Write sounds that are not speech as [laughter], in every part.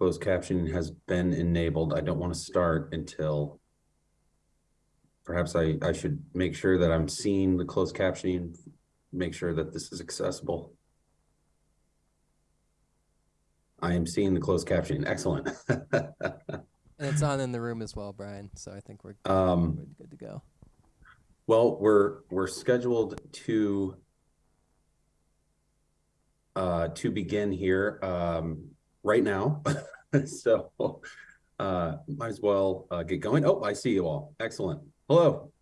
Closed captioning has been enabled. I don't want to start until perhaps I, I should make sure that I'm seeing the closed captioning, make sure that this is accessible. I am seeing the closed captioning. Excellent. And it's on in the room as well, Brian. So I think we're, Um, we're good to go. Well, we're, we're scheduled to uh, to begin here, um, right now. [laughs] So, uh, might as well, uh, get going. Oh, I see you all. Excellent. Hello.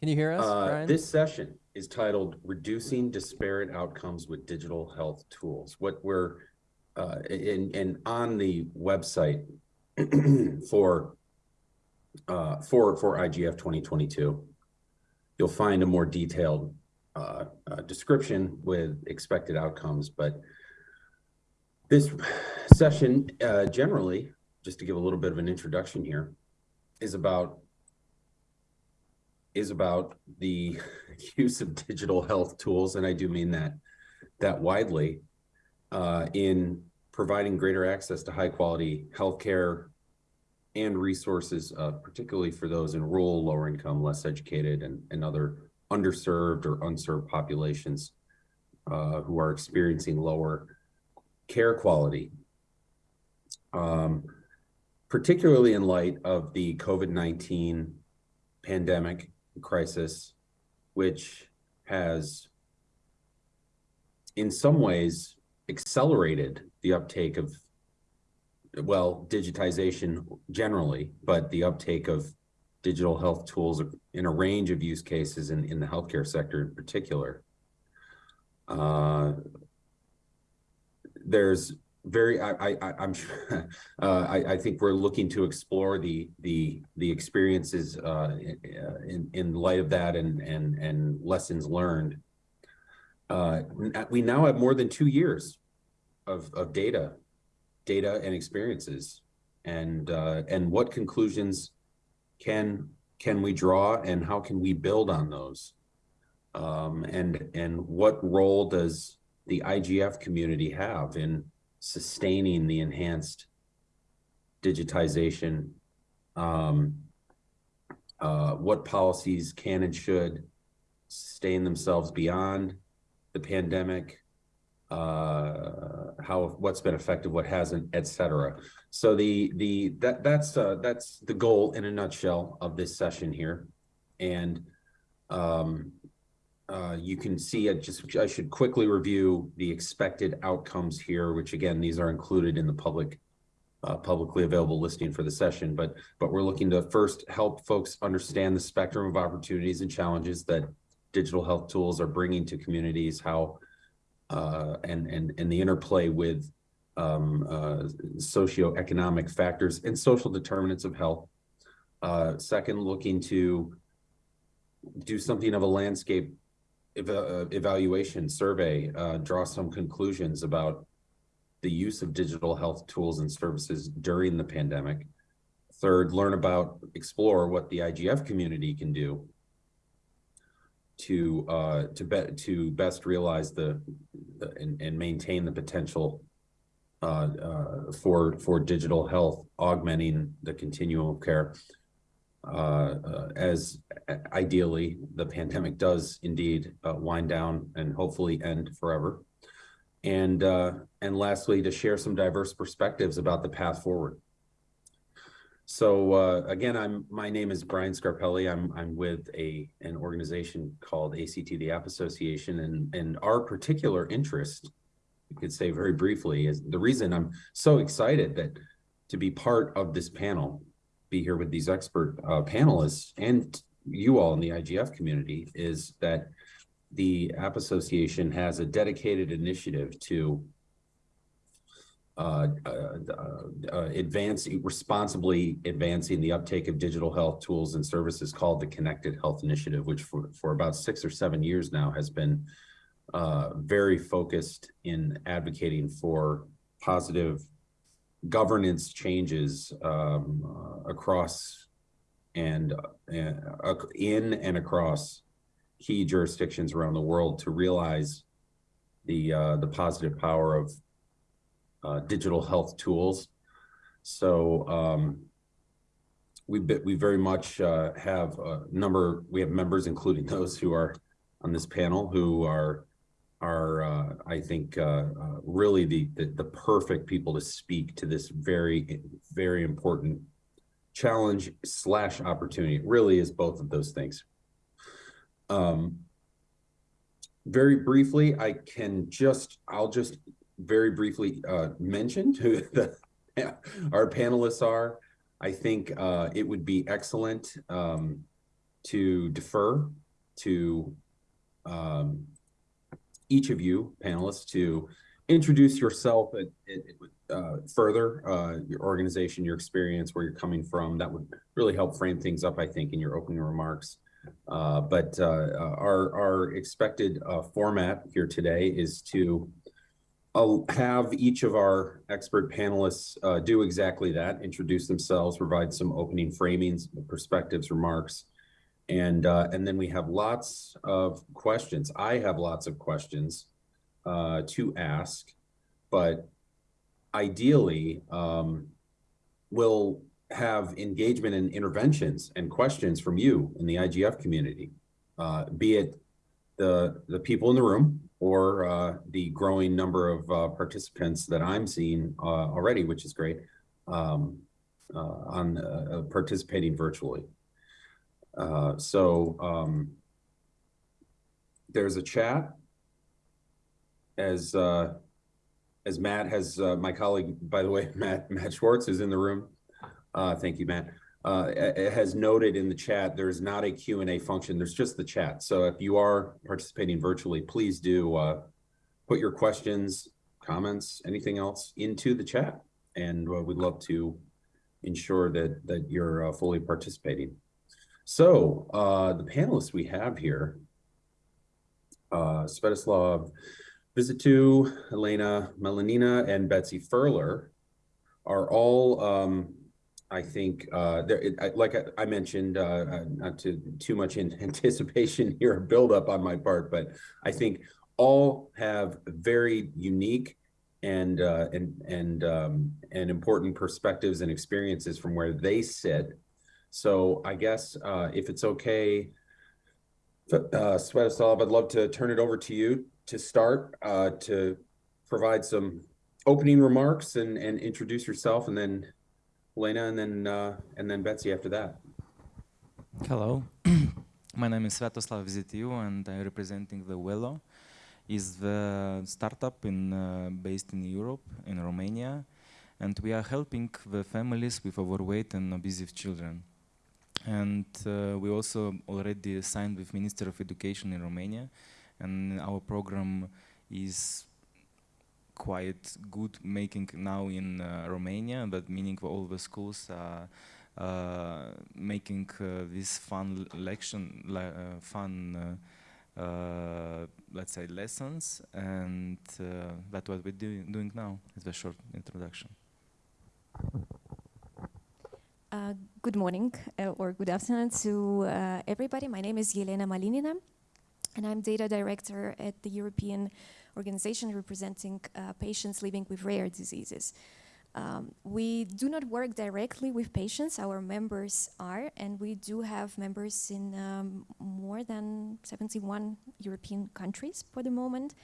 Can you hear us, Uh, this session is titled Reducing Disparate Outcomes with Digital Health Tools. What we're, uh, in, and on the website [clears throat] for, uh, for, for IGF twenty twenty-two, you'll find a more detailed, uh, uh, description with expected outcomes, but this session, uh, generally, just to give a little bit of an introduction here, is about is about the [laughs] use of digital health tools, and I do mean that that widely, uh, in providing greater access to high quality healthcare and resources, uh, particularly for those in rural, lower income, less educated, and, and other underserved or unserved populations uh, who are experiencing lower care quality. Um, particularly in light of the COVID 19 pandemic crisis, which has in some ways accelerated the uptake of well digitization generally but the uptake of digital health tools in a range of use cases in, in the healthcare sector in particular uh, there's very I, I I'm sure [laughs] uh, I I think we're looking to explore the the the experiences uh in in- light of that and and and lessons learned. Uh we now have more than 2 years of of data data and experiences and uh and what conclusions can can we draw and how can we build on those? Um and and what role does the IGF community have in sustaining the enhanced digitization? Um, uh, what policies can and should sustain themselves beyond the pandemic? Uh, how what's been effective, what hasn't, et cetera. So the the that that's uh, that's the goal in a nutshell of this session here, and um, uh, you can see it just, I should quickly review the expected outcomes here, which again, these are included in the public, uh, publicly available listing for the session, but, but we're looking to first help folks understand the spectrum of opportunities and challenges that digital health tools are bringing to communities, how, uh, and, and, and the interplay with, um, uh, socioeconomic factors and social determinants of health. Uh, second, looking to do something of a landscape eva- uh, evaluation survey, uh, draw some conclusions about the use of digital health tools and services during the pandemic. Third, learn about, explore what the IGF community can do to uh, to be, to best realize the, the and, and maintain the potential uh, uh, for for digital health, augmenting the continuum of care as ideally the pandemic does indeed uh, wind down and hopefully end forever. And uh, and lastly, to share some diverse perspectives about the path forward. So uh, again, I'm my name is Brian Scarpelli. I'm I'm with a an organization called ACT the App Association, and and our particular interest, you could say very briefly, is the reason I'm so excited that to be part of this panel be here with these expert uh, panelists and you all in the IGF community is that the App Association has a dedicated initiative to uh, uh, uh, advancing responsibly advancing the uptake of digital health tools and services called the Connected Health Initiative, which for, for about six or seven years now has been uh, very focused in advocating for positive governance changes um, uh, across and uh, in and across key jurisdictions around the world to realize the uh, the positive power of uh, digital health tools. So um, we we very much uh, have a number. We have members, including [laughs] those who are on this panel, who are are uh, I think uh, uh, really the, the the perfect people to speak to this very very important challenge slash opportunity. It really is both of those things. Um, very briefly, I can just I'll just very briefly uh, mention who [laughs] the, our panelists are. I think uh, it would be excellent um, to defer to um, each of you panelists to introduce yourself uh, further, uh, your organization, your experience, where you're coming from. That would really help frame things up, I think, in your opening remarks. Uh, but uh, our, our expected uh, format here today is to have each of our expert panelists uh, do exactly that, introduce themselves, provide some opening framings, perspectives, remarks, and uh, and then we have lots of questions. I have lots of questions uh, to ask, but ideally, um, we'll have engagement and interventions and questions from you in the IGF community, uh, be it the the people in the room or uh, the growing number of uh, participants that I'm seeing uh, already, which is great, um, on participating virtually. Uh, so um, there's a chat as as Matt has my colleague, by the way, [laughs] Matt Matt Schwartz is in the room. thank you, Matt uh, has noted in the chat, there is not a Q&A function. There's just the chat. So if you are participating virtually, please do uh, put your questions, comments, anything else into the chat. And uh, we'd love to ensure that, that you're uh, fully participating. So uh, the panelists we have here, uh, Svetoslav Vizitiu, Elena Malinina, and Betsy Furler are all um, I think uh, like I, I mentioned, uh, uh not to too much in [laughs] anticipation here, build up on my part, but I think all have very unique and uh, and and um, and important perspectives and experiences from where they sit. So I guess uh, if it's okay, uh, Svetoslav, I'd love to turn it over to you to start uh, to provide some opening remarks and and introduce yourself, and then Lena, and then uh, and then Betsy after that. Hello, [clears throat] my name is Svetoslav Vizitiu, and I'm representing the Velo. is the startup in uh, based in Europe, in Romania, and we are helping the families with overweight and obese children. And uh, we also already signed with Minister of Education in Romania, and our program is quite good making now in uh, Romania, but meaning all the schools are uh, making uh, this fun lection, le fun, let's say, lessons, and that's what we're do doing now. It's the short introduction. Uh, good morning uh, or good afternoon to uh, everybody. My name is Yelena Malinina, and I'm data director at the European organization representing uh, patients living with rare diseases. Um, we do not work directly with patients, our members are, and we do have members in um, more than 71 European countries for the moment.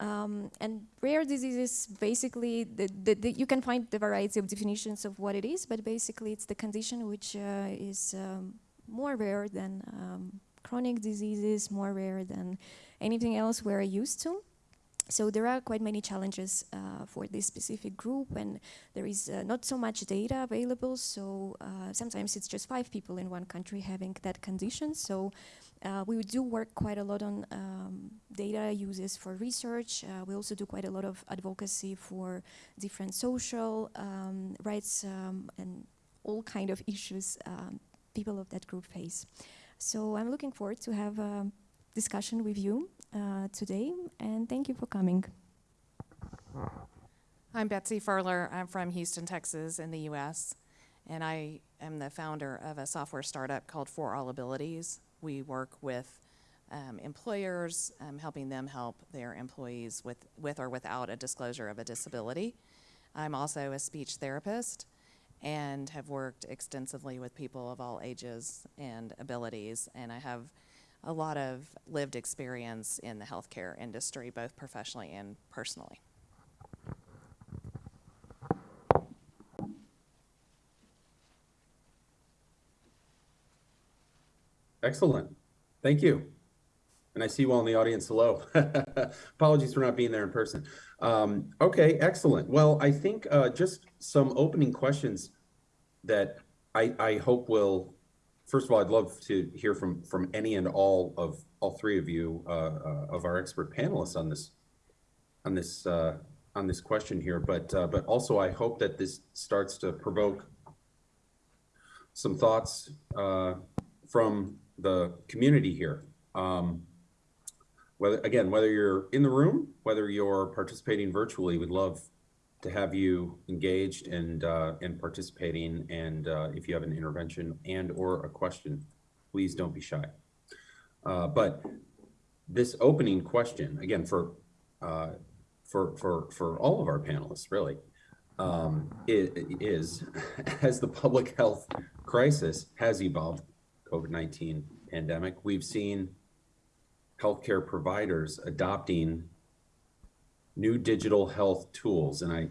Um, and rare diseases, basically, the, the, the, you can find the variety of definitions of what it is, but basically it's the condition which uh, is um, more rare than um, chronic diseases, more rare than anything else we're used to. So there are quite many challenges uh, for this specific group and there is uh, not so much data available. So uh, sometimes it's just five people in one country having that condition. So uh, we do work quite a lot on um, data uses for research. Uh, we also do quite a lot of advocacy for different social um, rights um, and all kind of issues um, people of that group face. So I'm looking forward to have a discussion with you uh, today, and thank you for coming. I'm Betsy Furler. I'm from Houston, Texas, in the U.S., and I am the founder of a software startup called For All Abilities. We work with um, employers, um, helping them help their employees with, with or without a disclosure of a disability. I'm also a speech therapist and have worked extensively with people of all ages and abilities. And I have a lot of lived experience in the healthcare industry, both professionally and personally. Excellent. Thank you. And I see you all in the audience. Hello. [laughs] Apologies for not being there in person. Um, okay, excellent. Well, I think uh, just some opening questions that I, I hope will, first of all, I'd love to hear from from any and all of all three of you uh, uh, of our expert panelists on this on this uh, on this question here. But uh, but also, I hope that this starts to provoke some thoughts uh, from the community here. Um, whether again, whether you're in the room, whether you're participating virtually, we'd love to have you engaged and uh, and participating. And uh, if you have an intervention and or a question, please don't be shy. Uh, but this opening question again for uh, for for for all of our panelists really um, i- is [laughs] as the public health crisis has evolved COVID-19 pandemic, we've seen healthcare providers adopting new digital health tools. And I,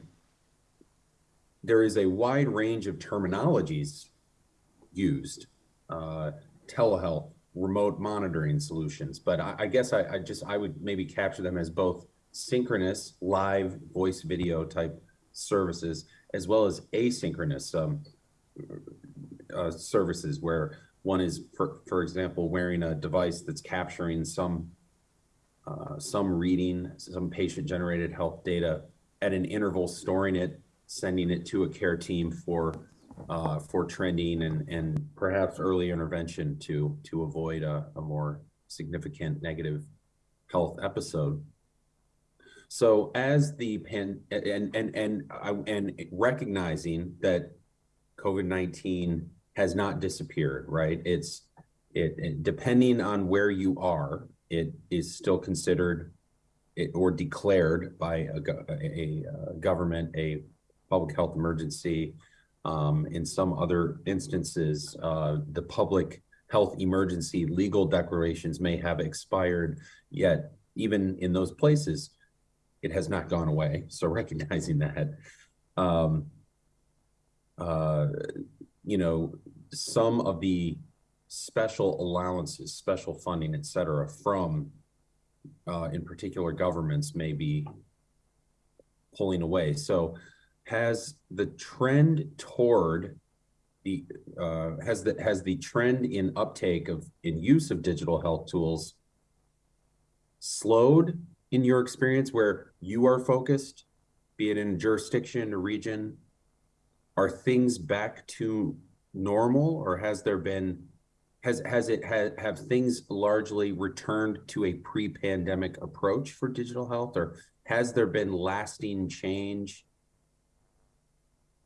there is a wide range of terminologies used, uh, telehealth, remote monitoring solutions. But I, I guess I, I just, I would maybe capture them as both synchronous, live voice video type services, as well as asynchronous um, uh, services where one is, for, for example, wearing a device that's capturing some uh, some reading, some patient-generated health data at an interval, storing it, sending it to a care team for uh, for trending and and perhaps early intervention to to avoid a, a more significant negative health episode. So as the pan and and and I- and recognizing that COVID-19 has not disappeared, right? It's it, it depending on where you are, it is still considered it, or declared by a, a, a, uh, government a public health emergency. Um, in some other instances, uh, the public health emergency legal declarations may have expired, yet even in those places, it has not gone away. So [laughs] recognizing that, um, uh, you know, some of the special allowances, special funding, et cetera, from, uh, in particular governments may be pulling away. So has the trend toward the, uh, has the, has the trend in uptake of, in use of digital health tools slowed in your experience where you are focused, be it in jurisdiction or region? Are things back to normal or has there been, has, has it, have, have things largely returned to a pre-pandemic approach for digital health or has there been lasting change?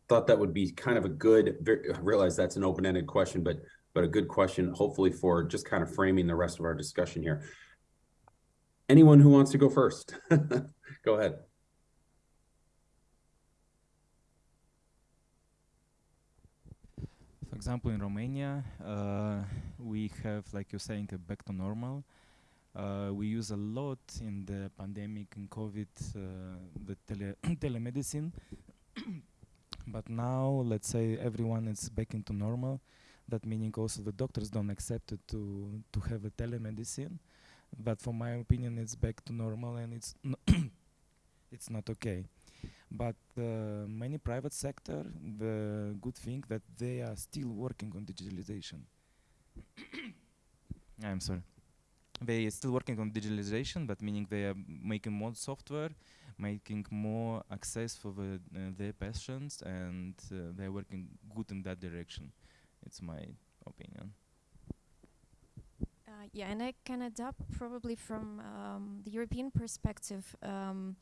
Thought that would be kind of a good, I realize that's an open-ended question, but, but a good question, hopefully for just kind of framing the rest of our discussion here. Anyone who wants to go first? [laughs] Go ahead. For example, in Romania, uh, we have, like you're saying, a back to normal. Uh, we use a lot in the pandemic and COVID uh, the tele [coughs] telemedicine, [coughs] but now let's say everyone is back into normal. That meaning also the doctors don't accept it to to have a telemedicine. But for my opinion, it's back to normal and it's [coughs] it's not okay. But uh, many private sector, the good thing that they are still working on digitalization. [coughs] I'm sorry. They are still working on digitalization, but meaning they are making more software, making more access for the, uh, their patients, and uh, they're working good in that direction. It's my opinion. Uh, yeah, and I can adapt probably from um, the European perspective. Um,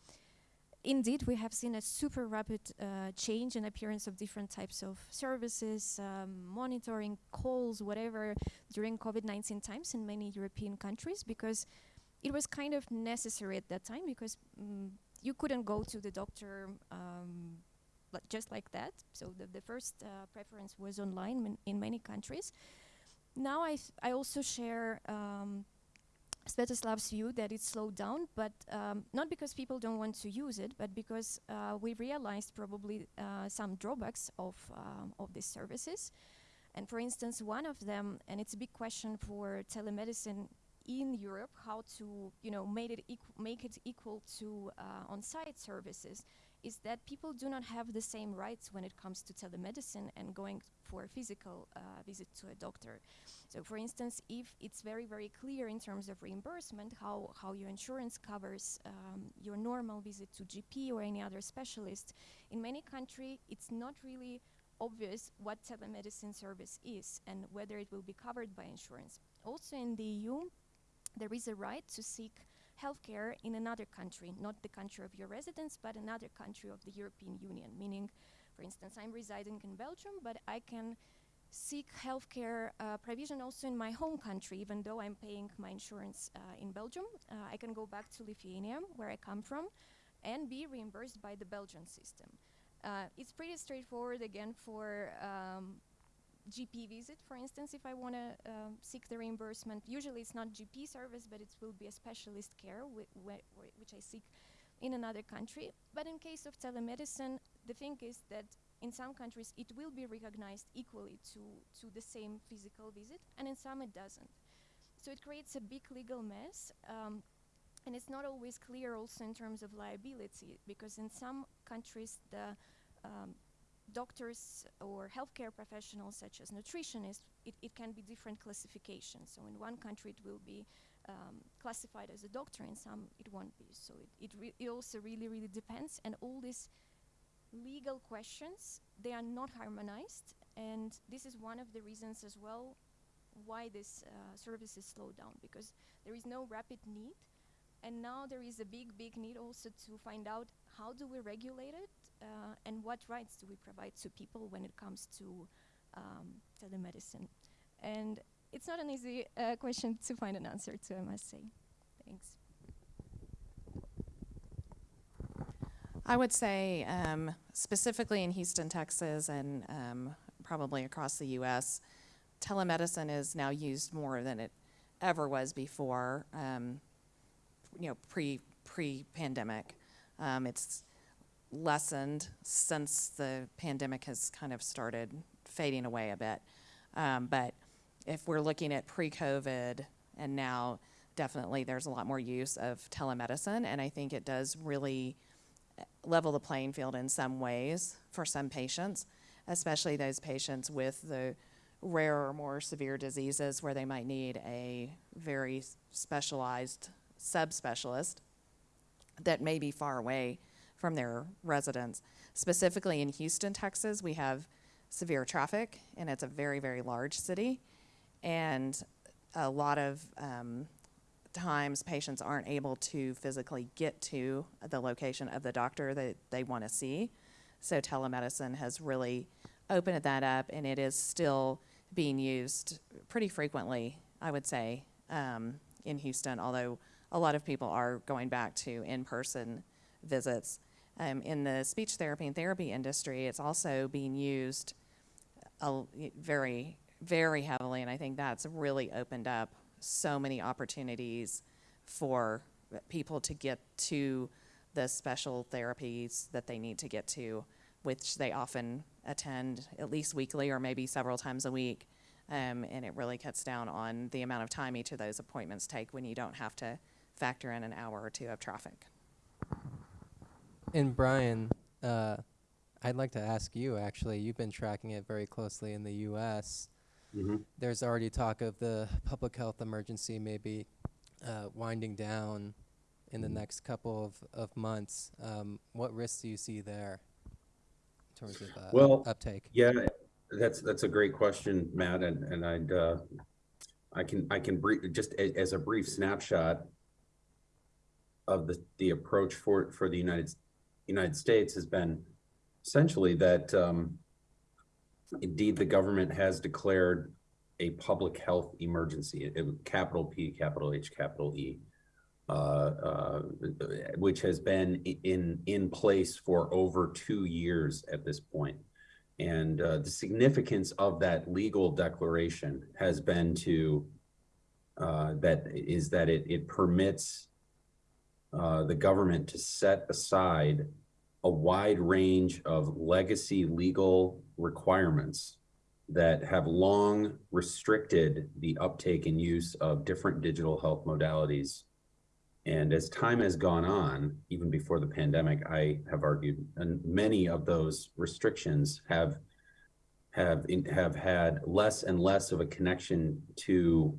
indeed, we have seen a super rapid uh, change in appearance of different types of services, um, monitoring, calls, whatever, during COVID-19 times in many European countries because it was kind of necessary at that time because mm, you couldn't go to the doctor um, just like that. So the, the first uh, preference was online in, many countries. Now I, I also share um, Svetoslav's view that it's slowed down, but um, not because people don't want to use it, but because uh, we realized probably uh, some drawbacks of, um, of these services. And for instance, one of them, and it's a big question for telemedicine in Europe, how to you know make it make it equal to uh, on-site services, is that people do not have the same rights when it comes to telemedicine and going for a physical uh, visit to a doctor. So, for instance, if it's very very clear in terms of reimbursement how how your insurance covers um, your normal visit to GP or any other specialist, in many countries it's not really obvious what telemedicine service is and whether it will be covered by insurance. Also in the EU, there is a right to seek healthcare in another country, not the country of your residence, but another country of the European Union. Meaning, for instance, I'm residing in Belgium, but I can seek healthcare uh, provision also in my home country, even though I'm paying my insurance uh, in Belgium. Uh, I can go back to Lithuania, where I come from, and be reimbursed by the Belgian system. Uh, it's pretty straightforward again for um, GP visit, for instance, if I want to um, seek the reimbursement. Usually it's not GP service, but it will be a specialist care, whi- whi- whi- which I seek in another country. But in case of telemedicine, the thing is that in some countries it will be recognized equally to, to the same physical visit, and in some it doesn't. So it creates a big legal mess. Um, and it's not always clear also in terms of liability because in some countries the um, doctors or healthcare professionals such as nutritionists it, it can be different classifications. So in one country it will be um, classified as a doctor in some it won't be. So it, it, it also really really depends. And all these legal questions they are not harmonized. And this is one of the reasons as well why this uh, services slow down because there is no rapid need. And now there is a big big need also to find out how do we regulate it uh, and what rights do we provide to people when it comes to um, telemedicine and it's not an easy uh, question to find an answer to i must say thanks I would say um, specifically in Houston, Texas, and um, probably across the U.S., telemedicine is now used more than it ever was before. Um, you know, pre pre pandemic, um, it's lessened since the pandemic has kind of started fading away a bit. Um, but if we're looking at pre-COVID and now, definitely there's a lot more use of telemedicine, and I think it does really level the playing field in some ways for some patients, especially those patients with the rare or more severe diseases where they might need a very specialized subspecialist that may be far away from their residents. Specifically in Houston, Texas, we have severe traffic, and it's a very, very large city. And a lot of um, times patients aren't able to physically get to the location of the doctor that they want to see. So telemedicine has really opened that up, and it is still being used pretty frequently, I would say, um, in Houston, although a lot of people are going back to in-person visits. Um, in the speech therapy and therapy industry, it's also being used a, very, very heavily, and I think that's really opened up so many opportunities for people to get to the special therapies that they need to get to, which they often attend at least weekly or maybe several times a week. Um, and it really cuts down on the amount of time each of those appointments take when you don't have to factor in an hour or two of traffic. And Brian, uh, I'd like to ask you actually, you've been tracking it very closely in the US. Mhm. There's already talk of the public health emergency maybe uh, winding down in the next couple of, of months. Um, what risks do you see there in terms of uh, Well, uptake? Yeah, that's, that's a great question, Matt, and, and I'd, uh, I can, I can brief, just a- as a brief snapshot of the, the approach for, for the United, United States has been essentially that, um, indeed, the government has declared a public health emergency, it- it- capital P, capital H, capital E. uh, uh, which has been in, in place for over two years at this point. And uh, the significance of that legal declaration has been to, uh, that is that it, it permits uh, the government to set aside a wide range of legacy legal requirements that have long restricted the uptake and use of different digital health modalities. And as time has gone on, even before the pandemic, I have argued, and many of those restrictions have have in, have had less and less of a connection to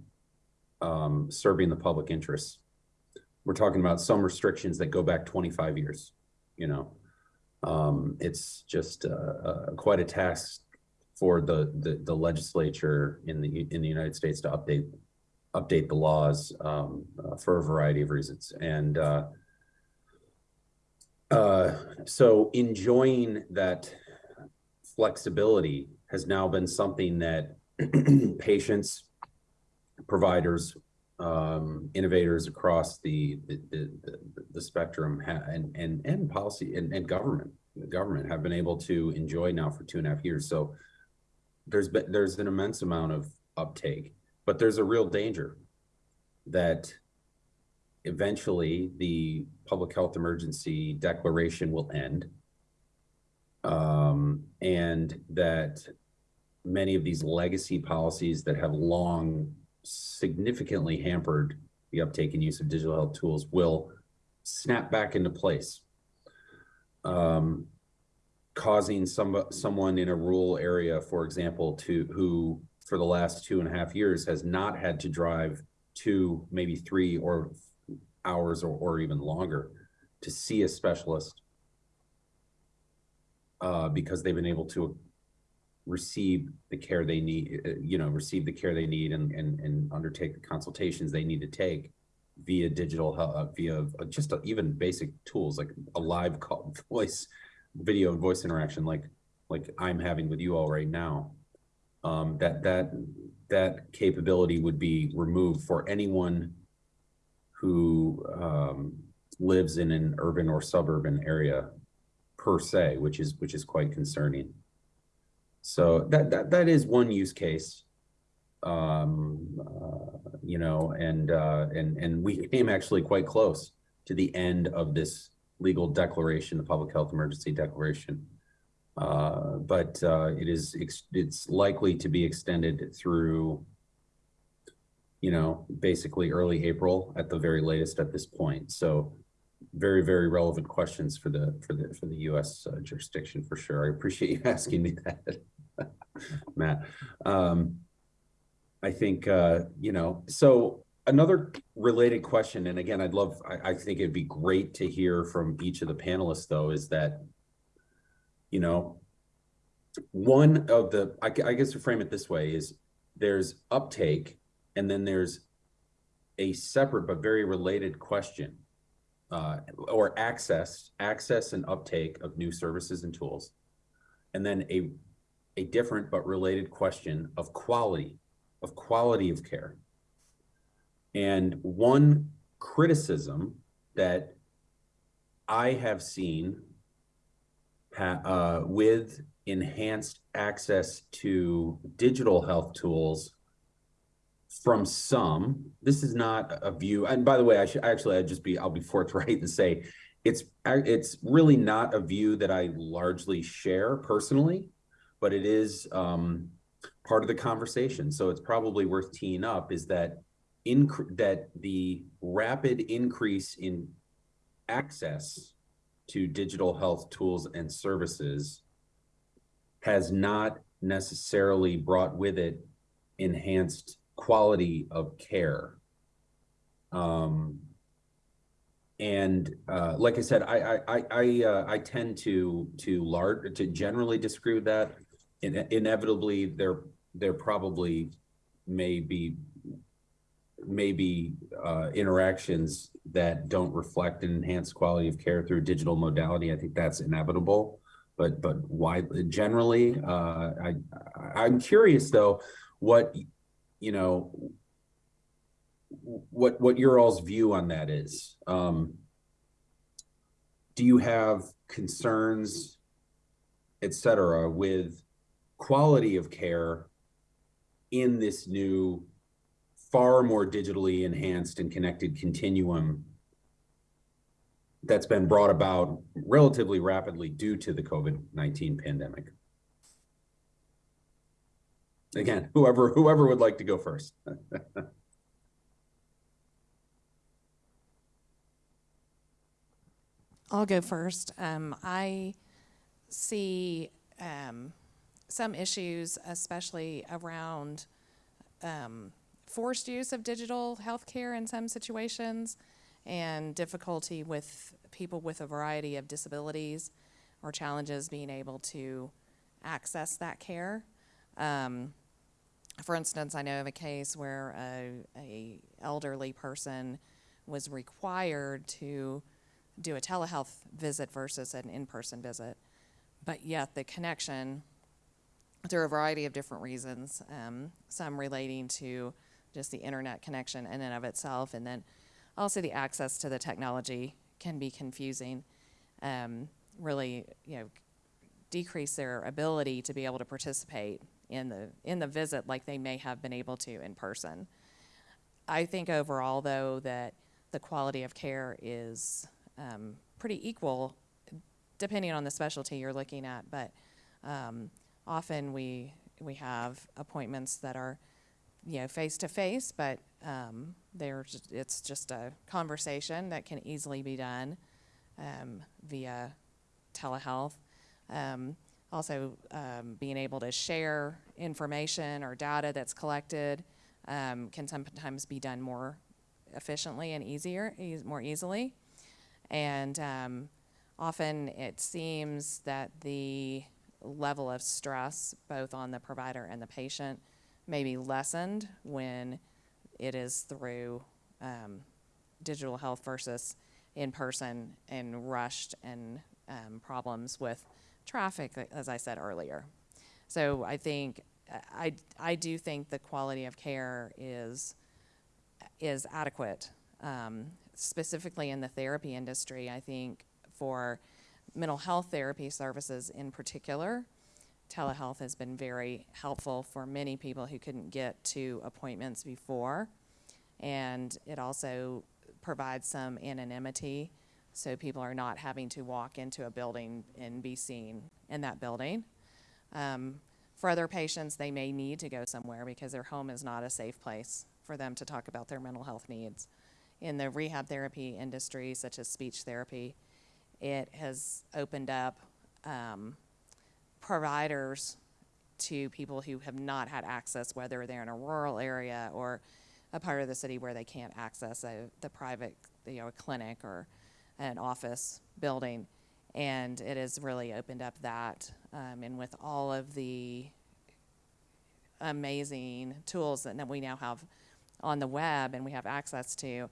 um, serving the public interest. We're talking about some restrictions that go back 25 years. You know, um, it's just uh, uh, quite a task for the, the the legislature in the in the United States to update update the laws um, uh, for a variety of reasons. And uh, uh, so enjoying that flexibility has now been something that [clears throat] patients, providers, um, innovators across the the, the, the, spectrum and and and policy and, and government government have been able to enjoy now for two and a half years. So there's been there's an immense amount of uptake, but there's a real danger that eventually the public health emergency declaration will end um, and that many of these legacy policies that have long significantly hampered the uptake and use of digital health tools will snap back into place, um, causing some someone in a rural area, for example, to who for the last two and a half years has not had to drive two, maybe three or hours or, or even longer to see a specialist uh, because they've been able to receive the care they need, uh, you know, receive the care they need and, and, and undertake the consultations they need to take via digital, uh, via uh, just uh, even basic tools like a live [laughs] call, voice, video and voice interaction, like, like I'm having with you all right now. Um, that, that, that capability would be removed for anyone who, um, lives in an urban or suburban area per se, which is, which is quite concerning. So that, that, that is one use case. Um, uh, you know, and, uh, and, and we came actually quite close to the end of this legal declaration, the public health emergency declaration. Uh, but, uh, it is, it's likely to be extended through, you know, basically early April at the very latest at this point. So very, very relevant questions for the, for the, for the US uh, jurisdiction for sure. I appreciate you [laughs] asking me that, [laughs] Matt. Um, I think, uh, you know, so another related question, and again, I'd love, I, I think it'd be great to hear from each of the panelists though, is that, you know, one of the, I, I guess to frame it this way is there's uptake and then there's a separate but very related question uh, or access, access and uptake of new services and tools. And then a, a different but related question of quality, of quality of care. And one criticism that I have seen uh, with enhanced access to digital health tools from some, this is not a view, and by the way, I should actually, I'd just be, I'll be forthright and say, it's it's really not a view that I largely share personally, but it is, um, part of the conversation. So it's probably worth teeing up is that incre- that the rapid increase in access to digital health tools and services has not necessarily brought with it enhanced quality of care. Um, and uh, like I said, I I I uh, I tend to to large to generally disagree with that. In, inevitably, there there probably may be maybe uh, interactions that don't reflect an enhanced quality of care through digital modality. I think that's inevitable. But but why generally, uh, I I'm curious though, what you know what, what your all's view on that is. Um, do you have concerns, et cetera, with quality of care in this new, far more digitally enhanced and connected continuum that's been brought about relatively rapidly due to the COVID-19 pandemic? Again, whoever, whoever would like to go first. [laughs] I'll go first. Um, I see um, some issues, especially around um, forced use of digital healthcare in some situations, and difficulty with people with a variety of disabilities or challenges being able to access that care. Um, for instance, I know of a case where a, a elderly person was required to do a telehealth visit versus an in-person visit, but yet the connection, through a variety of different reasons, um, some relating to just the internet connection in and of itself, and then also the access to the technology can be confusing. Um, really, you know, decrease their ability to be able to participate in the in the visit like they may have been able to in person. I think overall, though, that the quality of care is um, pretty equal, depending on the specialty you're looking at. But um, often we we have appointments that are, you know, face to face, but um, it's just a conversation that can easily be done um, via telehealth. Um, also, um, being able to share information or data that's collected um, can sometimes be done more efficiently and easier, eas more easily. And um, often it seems that the level of stress, both on the provider and the patient, may be lessened when it is through um, digital health versus in person and rushed and um, problems with traffic, as I said earlier. So I think I, I do think the quality of care is is adequate, um, specifically in the therapy industry. I think for mental health therapy services in particular, telehealth has been very helpful for many people who couldn't get to appointments before. And it also provides some anonymity so people are not having to walk into a building and be seen in that building. Um, for other patients, they may need to go somewhere because their home is not a safe place for them to talk about their mental health needs. In the rehab therapy industry, such as speech therapy, it has opened up um, providers to people who have not had access, whether they're in a rural area or a part of the city where they can't access a, the private, you know, a clinic or an office building. And it has really opened up that. Um, and with all of the amazing tools that we now have on the web and we have access to,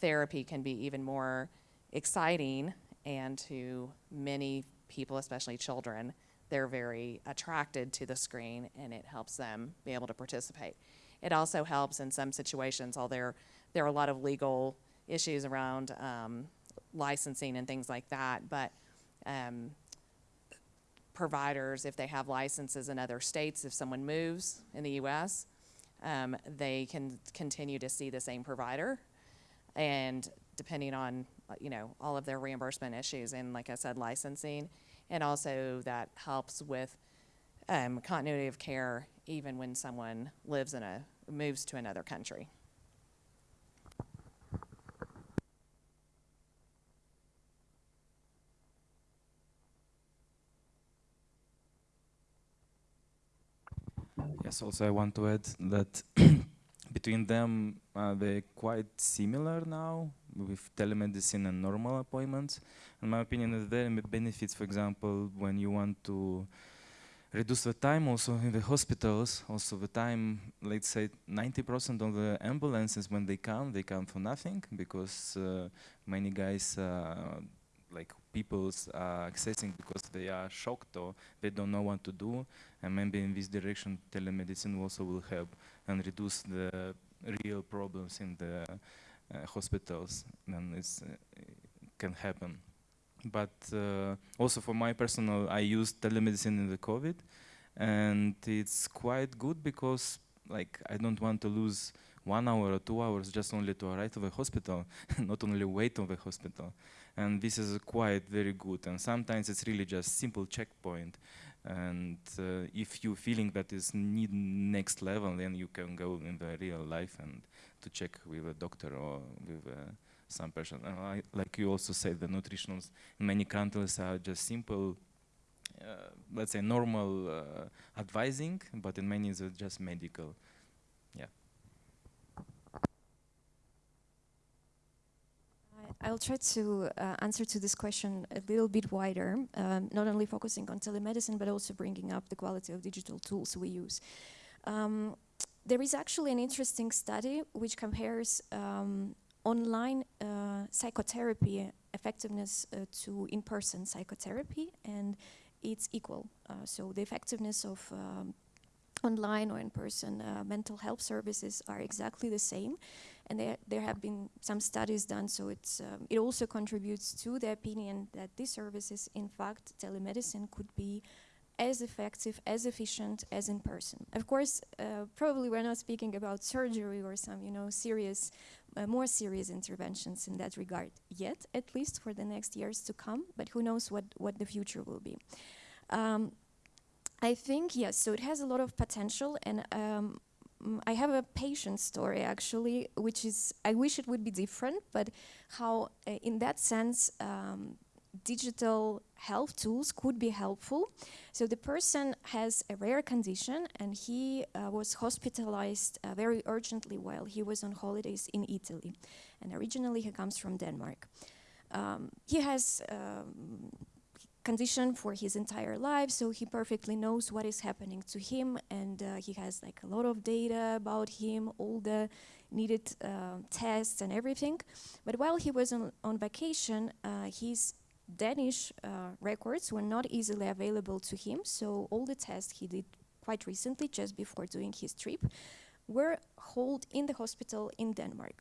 therapy can be even more exciting and to many people, especially children, they're very attracted to the screen and it helps them be able to participate. It also helps in some situations, although there, there are a lot of legal issues around um, licensing and things like that, but um, providers, if they have licenses in other states, if someone moves in the U.S., um, they can continue to see the same provider. And depending on, you know, all of their reimbursement issues and, like I said, licensing, and also that helps with um, continuity of care even when someone lives in a, moves to another country. Yes, also I want to add that [clears throat] between them, uh, they're quite similar now with telemedicine and normal appointments. In my opinion, there are benefits, for example, when you want to reduce the time also in the hospitals, also the time, let's say 90% of the ambulances when they come, they come for nothing because uh, many guys uh, like people's uh, accessing because they are shocked or they don't know what to do and maybe in this direction telemedicine also will help and reduce the real problems in the uh, hospitals, then it's uh, can happen. But uh, also for my personal, I use telemedicine in the COVID, and it's quite good because like I don't want to lose one hour or two hours just only to arrive to the hospital, [laughs] not only wait on the hospital. And this is quite very good. And sometimes it's really just simple checkpoint. And uh, if you feeling that is need next level, then you can go in the real life and to check with a doctor or with uh, some person. I, like you also said, the nutritionals in many countries are just simple, uh, let's say normal uh, advising, but in many it's just medical. Yeah. I- I'll try to uh, answer to this question a little bit wider, um, not only focusing on telemedicine, but also bringing up the quality of digital tools we use. Um, there is actually an interesting study which compares um, online uh, psychotherapy effectiveness uh, to in-person psychotherapy, and it's equal. Uh, so the effectiveness of um, online or in-person uh, mental health services are exactly the same and there, there have been some studies done, so it's, um, it also contributes to the opinion that these services, in fact, telemedicine could be as effective, as efficient as in person. Of course, uh, probably we're not speaking about surgery or some, you know, serious, uh, more serious interventions in that regard yet, at least for the next years to come, but who knows what, what the future will be. Um, I think, yes, so it has a lot of potential, and um, I have a patient story actually, which is, I wish it would be different, but how, uh, in that sense, um, digital health tools could be helpful. So the person has a rare condition and he uh, was hospitalized uh, very urgently while he was on holidays in Italy. And originally he comes from Denmark. Um, he has um, condition for his entire life, so he perfectly knows what is happening to him, and uh, he has like a lot of data about him, all the needed uh, tests and everything. But while he was on, on vacation, uh, his Danish uh, records were not easily available to him, so all the tests he did quite recently, just before doing his trip, were held in the hospital in Denmark.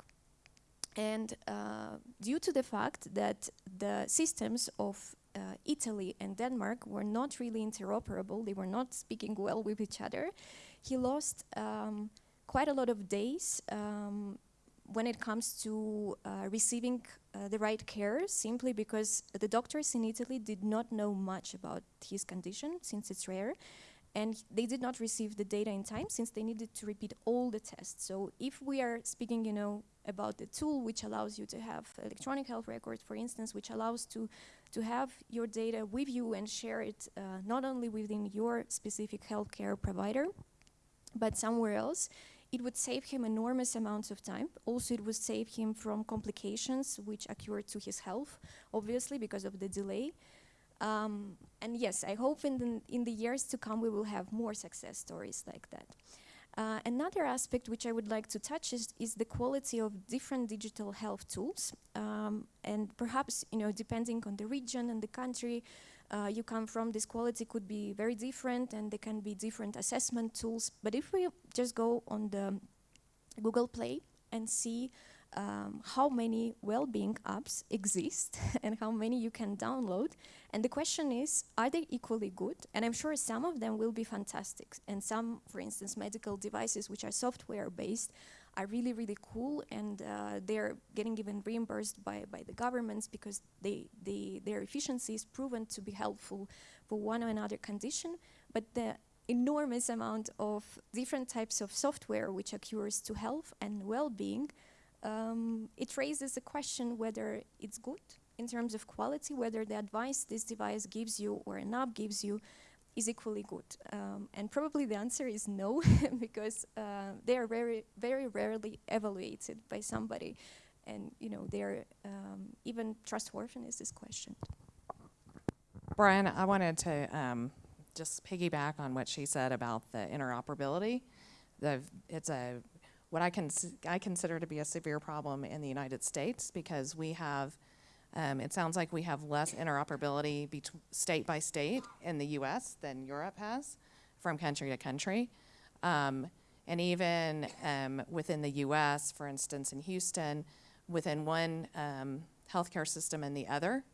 And uh, due to the fact that the systems of uh, Italy and Denmark were not really interoperable, they were not speaking well with each other, he lost um, quite a lot of days um, when it comes to uh, receiving uh, the right care, simply because the doctors in Italy did not know much about his condition, since it's rare, and they did not receive the data in time since they needed to repeat all the tests. So if we are speaking, you know, about the tool which allows you to have electronic health records, for instance, which allows to to have your data with you and share it uh, not only within your specific healthcare provider, but somewhere else, it would save him enormous amounts of time. Also, it would save him from complications which occur to his health, obviously because of the delay. Um, and yes, I hope in the, in the years to come we will have more success stories like that. Uh, another aspect which I would like to touch is, is the quality of different digital health tools. Um, and perhaps, you know, depending on the region and the country uh, you come from, this quality could be very different and there can be different assessment tools. But if we just go on the Google Play and see um, how many well-being apps exist [laughs] and how many you can download. And the question is, are they equally good? And I'm sure some of them will be fantastic. And some, for instance, medical devices which are software-based are really, really cool and uh, they're getting even reimbursed by, by the governments because they, they, their efficiency is proven to be helpful for one or another condition. But the enormous amount of different types of software which occurs to health and well-being um, it raises a question whether it's good in terms of quality, whether the advice this device gives you or an app gives you is equally good. Um, and probably the answer is no, [laughs] because uh, they are very, very rarely evaluated by somebody. And you know, they're um, even trustworthiness is questioned. Brian, I wanted to um, just piggyback on what she said about the interoperability. The, it's a what I, cons- I consider to be a severe problem in the United States because we have, um, it sounds like we have less interoperability state by state in the US than Europe has from country to country. Um, And even um, within the US, for instance, in Houston, within one um, healthcare system and the other,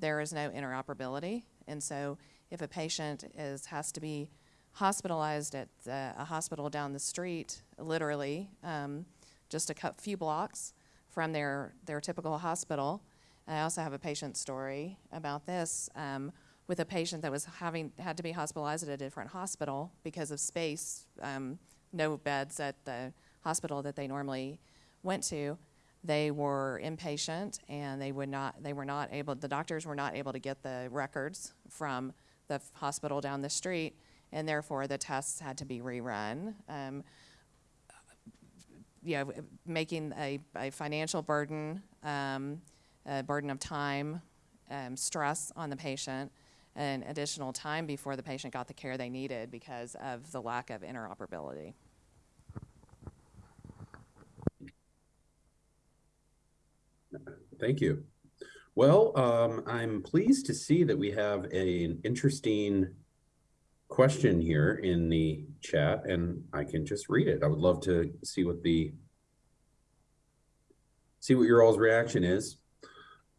there is no interoperability. And so if a patient is, has to be hospitalized at the, a hospital down the street, literally, um, just a few blocks from their, their typical hospital. I also have a patient story about this um, with a patient that was having had to be hospitalized at a different hospital because of space, um, no beds at the hospital that they normally went to. They were inpatient and they would not they were not able the doctors were not able to get the records from the hospital down the street and therefore the tests had to be rerun. Um, you know, making a, a financial burden, um, a burden of time, um, stress on the patient, and additional time before the patient got the care they needed because of the lack of interoperability. Thank you. Well, um, I'm pleased to see that we have an interesting question here in the chat and I can just read it. I would love to see what the see what your all's reaction is.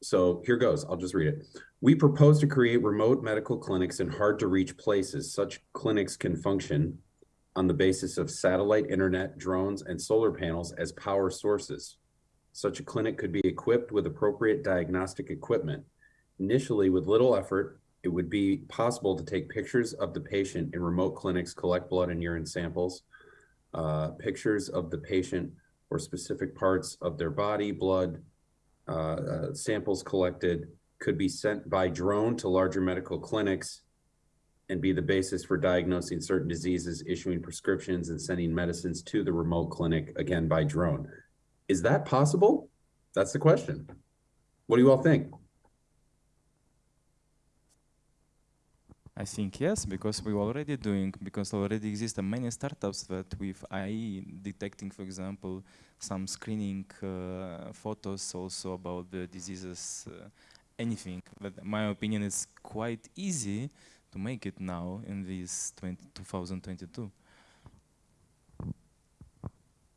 So here goes. I'll just read it. We propose to create remote medical clinics in hard to reach places. Such clinics can function on the basis of satellite internet, drones, and solar panels as power sources. Such a clinic could be equipped with appropriate diagnostic equipment. Initially, with little effort, it would be possible to take pictures of the patient in remote clinics, collect blood and urine samples, uh, pictures of the patient or specific parts of their body, blood, uh, uh, samples collected could be sent by drone to larger medical clinics and be the basis for diagnosing certain diseases, issuing prescriptions, and sending medicines to the remote clinic, again by drone. Is that possible? That's the question. What do you all think? I think yes, because we're already doing, because already exist many startups that with AI detecting, for example, some screening uh, photos also about the diseases, uh, anything. But my opinion is quite easy to make it now in this 20, 2022.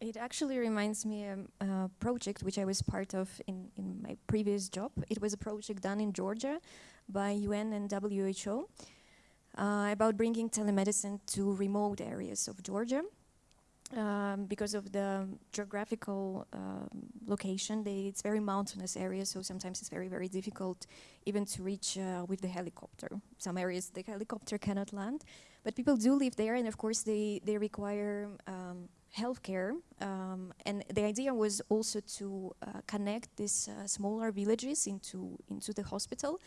It actually reminds me of a project which I was part of in, in my previous job. It was a project done in Georgia by UN and WHO about bringing telemedicine to remote areas of Georgia. Um, because of the geographical um, location, they, it's very mountainous area, so sometimes it's very, very difficult even to reach uh, with the helicopter. Some areas the helicopter cannot land, but people do live there, and of course they, they require um, healthcare. Um, and the idea was also to uh, connect these uh, smaller villages into into the hospital.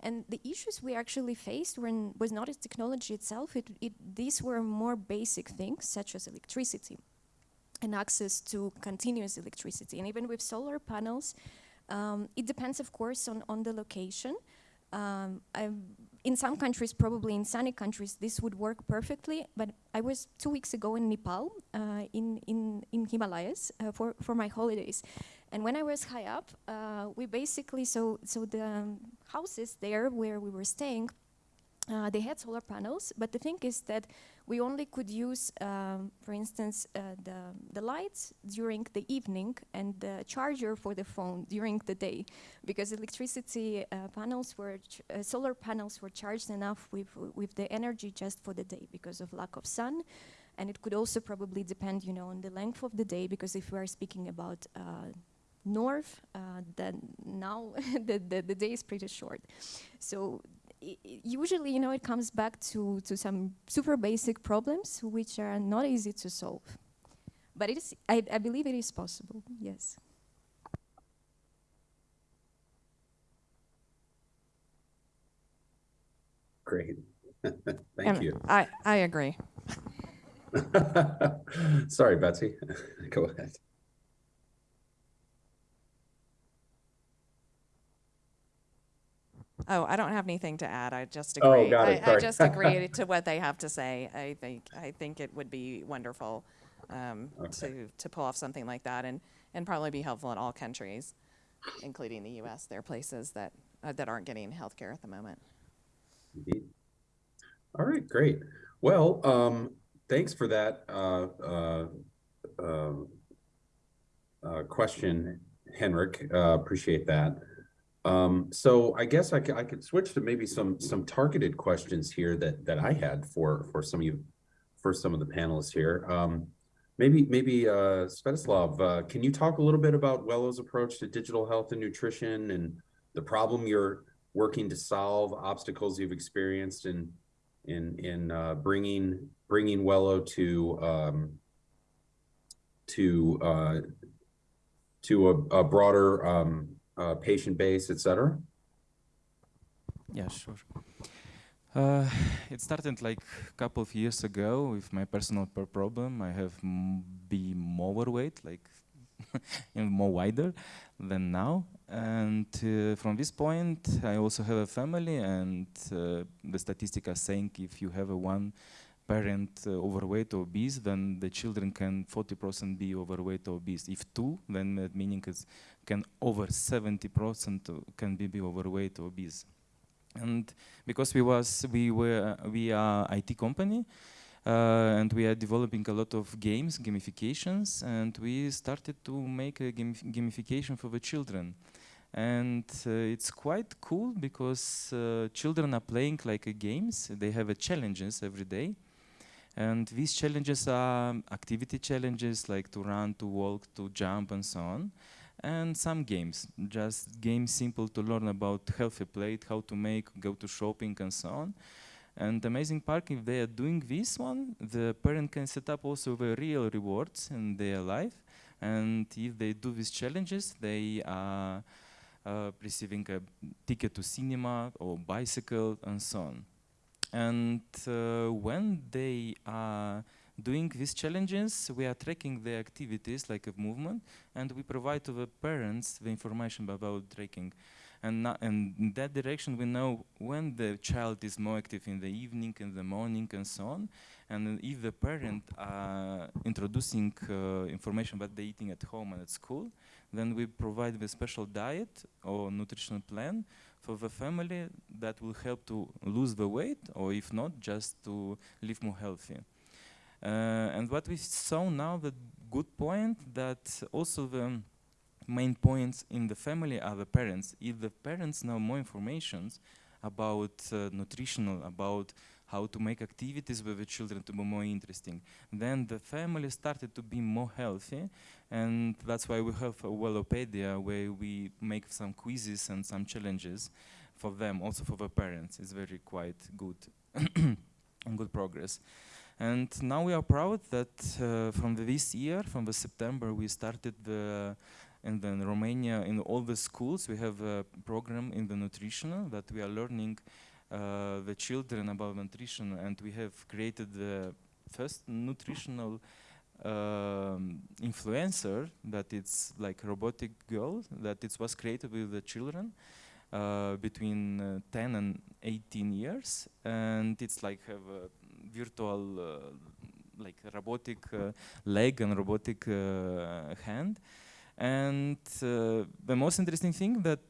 And the issues we actually faced were was not the technology itself. It, it these were more basic things such as electricity and access to continuous electricity. And even with solar panels, um, it depends, of course, on on the location. Um, in some countries, probably in sunny countries, this would work perfectly. But I was two weeks ago in Nepal, uh, in, in, in Himalayas, uh, for, for my holidays. And when I was high up, uh, we basically, so, so the um, houses there where we were staying, uh, they had solar panels, but the thing is that we only could use, um, for instance, uh, the, the lights during the evening and the charger for the phone during the day, because electricity uh, panels were, uh, solar panels were charged enough with, with the energy just for the day because of lack of sun. And it could also probably depend, you know, on the length of the day, because if we are speaking about uh, north, uh, then now [laughs] the, the, the day is pretty short. So usually, you know, it comes back to, to some super basic problems which are not easy to solve. But it is, I, I believe it is possible, yes. Great. [laughs] Thank you. I, I agree. [laughs] Sorry, Betsy. [laughs] Go ahead. Oh, I don't have anything to add. I just agree. Oh, agree. got it, I, I sorry. just agree [laughs] to what they have to say. I think I think it would be wonderful um, Okay. to to pull off something like that, and and probably be helpful in all countries, including the U.S. There are places that uh, that aren't getting health care at the moment. Indeed. All right, great. Well, um, thanks for that, uh, uh, um, uh, question, Henrik. Uh, appreciate that. Um, so I guess I could, I could switch to maybe some, some targeted questions here that, that I had for, for some of you, for some of the panelists here. Um, maybe, maybe, uh, Svetoslav, uh, can you talk a little bit about Wello's approach to digital health and nutrition and the problem you're working to solve, obstacles you've experienced in, in, in, uh, bringing, bringing Wello to, um, to, uh, to a, a broader, um, uh, patient base, et cetera? Yeah, sure. Uh, it started like a couple of years ago with my personal per problem. I have be more overweight, like [laughs] more wider than now. And uh, from this point, I also have a family, and uh, the statistics are saying if you have a one parent uh, overweight or obese, then the children can 40% be overweight or obese. If two, then that meaning is can over 70% can be, be overweight or obese. And because we was we were we are IT company, uh, and we are developing a lot of games, gamifications, and we started to make a gamif gamification for the children. And uh, it's quite cool because uh, children are playing like a games. They have a challenges every day, and these challenges are activity challenges like to run, to walk, to jump, and so on and some games, just games simple to learn about healthy plate, how to make, go to shopping and so on. And amazing part, if they are doing this one, the parent can set up also the real rewards in their life. And if they do these challenges, they are uh, receiving a ticket to cinema or bicycle and so on. And uh, when they are doing these challenges, we are tracking the activities like a movement, and we provide to the parents the information about tracking. And, and in that direction, we know when the child is more active in the evening, in the morning, and so on. And if the parent are introducing uh, information about the eating at home and at school, then we provide the special diet or nutritional plan for the family that will help to lose the weight, or if not, just to live more healthy. Uh, and what we saw now, the good point that also the main points in the family are the parents. If the parents know more information about uh, nutritional, about how to make activities with the children to be more interesting, then the family started to be more healthy, and that's why we have a Wellopedia where we make some quizzes and some challenges for them, also for the parents. It's very quite good and [coughs] good progress. And now we are proud that uh, from this year, from the September, we started the and then Romania in all the schools we have a program in the nutritional that we are learning uh, the children about nutrition and we have created the first nutritional um, influencer that it's like robotic girl that it was created with the children uh, between uh, 10 and 18 years and it's like have a virtual uh, like robotic uh, leg and robotic uh, hand. And the most interesting thing that